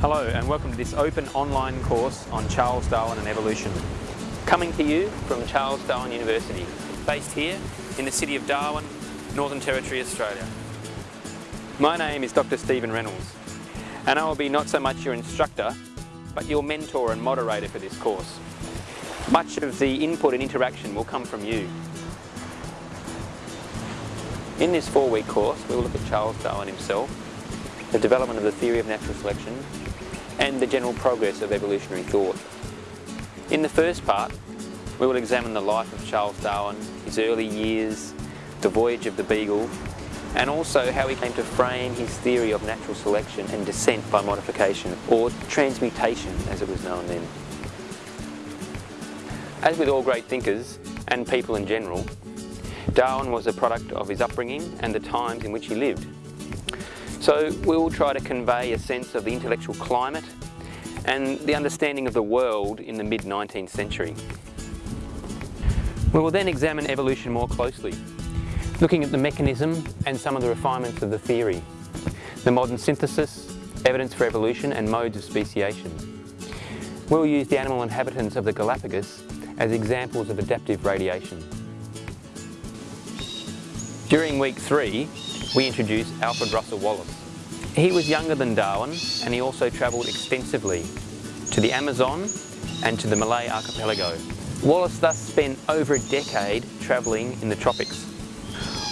Hello and welcome to this open online course on Charles Darwin and evolution. Coming to you from Charles Darwin University, based here in the city of Darwin, Northern Territory, Australia. My name is Dr Stephen Reynolds and I will be not so much your instructor but your mentor and moderator for this course. Much of the input and interaction will come from you. In this four-week course we will look at Charles Darwin himself, the development of the theory of natural selection and the general progress of evolutionary thought. In the first part, we will examine the life of Charles Darwin, his early years, the voyage of the Beagle, and also how he came to frame his theory of natural selection and descent by modification, or transmutation as it was known then. As with all great thinkers, and people in general, Darwin was a product of his upbringing and the times in which he lived. So we will try to convey a sense of the intellectual climate and the understanding of the world in the mid-19th century. We will then examine evolution more closely, looking at the mechanism and some of the refinements of the theory, the modern synthesis, evidence for evolution and modes of speciation. We will use the animal inhabitants of the Galapagos as examples of adaptive radiation. During week three, we introduce Alfred Russel Wallace. He was younger than Darwin and he also travelled extensively to the Amazon and to the Malay archipelago. Wallace thus spent over a decade travelling in the tropics.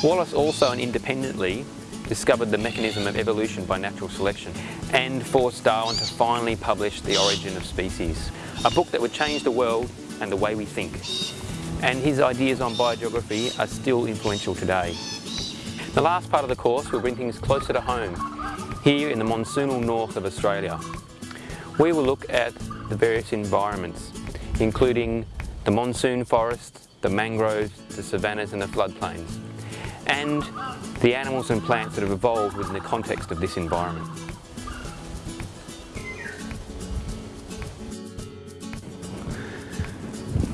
Wallace also and independently discovered the mechanism of evolution by natural selection and forced Darwin to finally publish The Origin of Species, a book that would change the world and the way we think. And his ideas on biogeography are still influential today. The last part of the course will bring things closer to home, here in the monsoonal north of Australia. We will look at the various environments, including the monsoon forest, the mangroves, the savannas and the floodplains, and the animals and plants that have evolved within the context of this environment.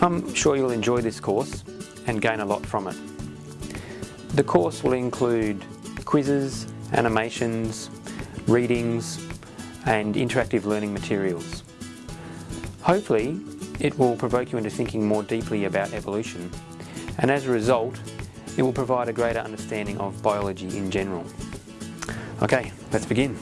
I'm sure you'll enjoy this course and gain a lot from it. The course will include quizzes, animations, readings and interactive learning materials. Hopefully it will provoke you into thinking more deeply about evolution and as a result it will provide a greater understanding of biology in general. Okay, let's begin.